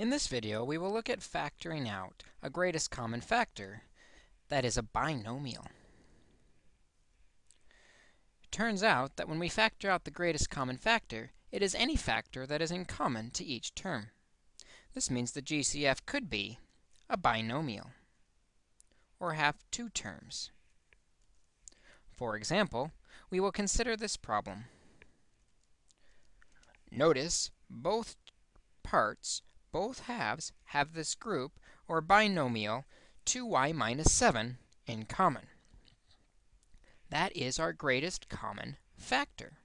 In this video, we will look at factoring out a greatest common factor that is a binomial. It turns out that when we factor out the greatest common factor, it is any factor that is in common to each term. This means the GCF could be a binomial or have two terms. For example, we will consider this problem. Notice both parts, both halves, have this group, or binomial, 2y minus 7 in common. That is our greatest common factor.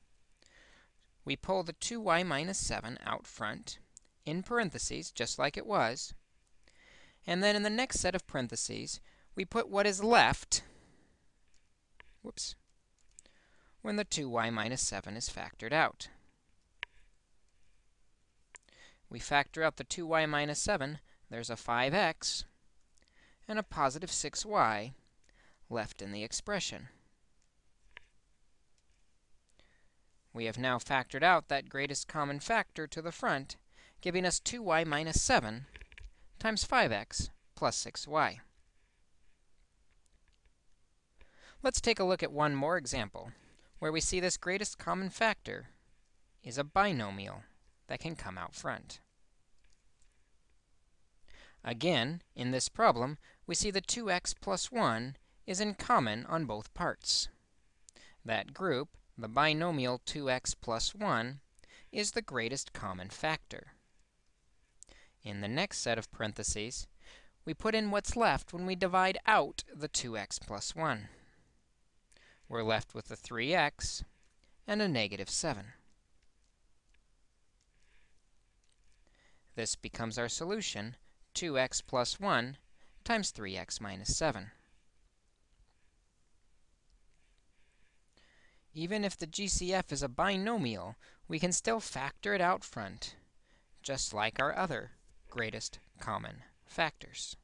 We pull the 2y minus 7 out front, in parentheses, just like it was. And then in the next set of parentheses, we put what is left whoops, when the 2y minus 7 is factored out. We factor out the 2y minus 7. There's a 5x and a positive 6y left in the expression. We have now factored out that greatest common factor to the front, giving us 2y minus 7 times 5x plus 6y. Let's take a look at one more example where we see this greatest common factor is a binomial that can come out front. Again, in this problem, we see the 2x plus 1 is in common on both parts. That group, the binomial 2x plus 1, is the greatest common factor. In the next set of parentheses, we put in what's left when we divide out the 2x plus 1. We're left with a 3x and a negative 7. This becomes our solution, 2x plus 1 times 3x minus 7. Even if the GCF is a binomial, we can still factor it out front, just like our other greatest common factors.